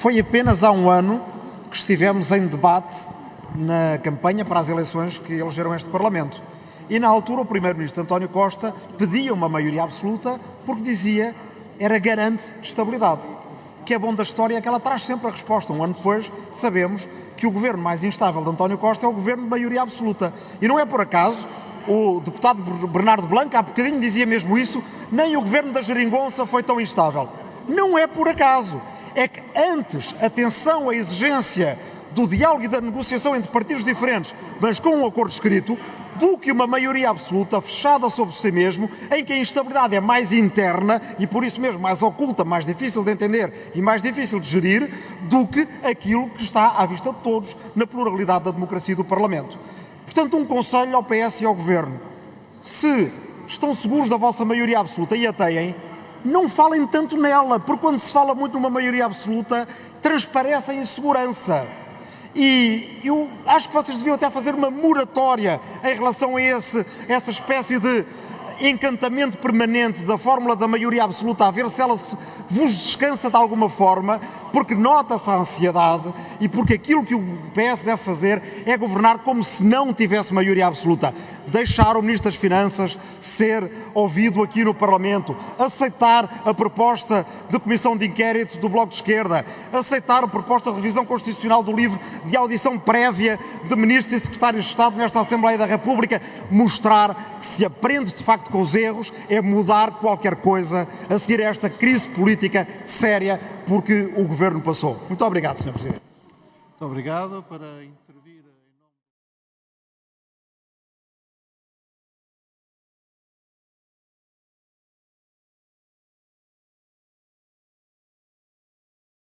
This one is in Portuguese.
Foi apenas há um ano que estivemos em debate na campanha para as eleições que elegeram este Parlamento. E na altura o Primeiro-Ministro António Costa pedia uma maioria absoluta porque dizia era garante de estabilidade. Que é bom da história é que ela traz sempre a resposta. Um ano depois sabemos que o governo mais instável de António Costa é o governo de maioria absoluta. E não é por acaso, o deputado Bernardo Blanco há bocadinho dizia mesmo isso, nem o governo da Geringonça foi tão instável. Não é por acaso. É que antes, atenção à exigência do diálogo e da negociação entre partidos diferentes, mas com um acordo escrito, do que uma maioria absoluta fechada sobre si mesmo, em que a instabilidade é mais interna e por isso mesmo mais oculta, mais difícil de entender e mais difícil de gerir, do que aquilo que está à vista de todos na pluralidade da democracia do Parlamento. Portanto, um conselho ao PS e ao Governo. Se estão seguros da vossa maioria absoluta e a têm, não falem tanto nela, porque quando se fala muito numa maioria absoluta, transparece a insegurança. E eu acho que vocês deviam até fazer uma moratória em relação a esse, essa espécie de encantamento permanente da fórmula da maioria absoluta, a ver se ela vos descansa de alguma forma, porque nota-se a ansiedade e porque aquilo que o PS deve fazer é governar como se não tivesse maioria absoluta. Deixar o Ministro das Finanças ser ouvido aqui no Parlamento, aceitar a proposta de comissão de inquérito do Bloco de Esquerda, aceitar a proposta de revisão constitucional do livro de audição prévia de Ministros e Secretários de Estado nesta Assembleia da República, mostrar que se aprende de facto com os erros é mudar qualquer coisa a seguir a esta crise política séria porque o Governo passou. Muito obrigado, Sr. Presidente. Muito obrigado. Para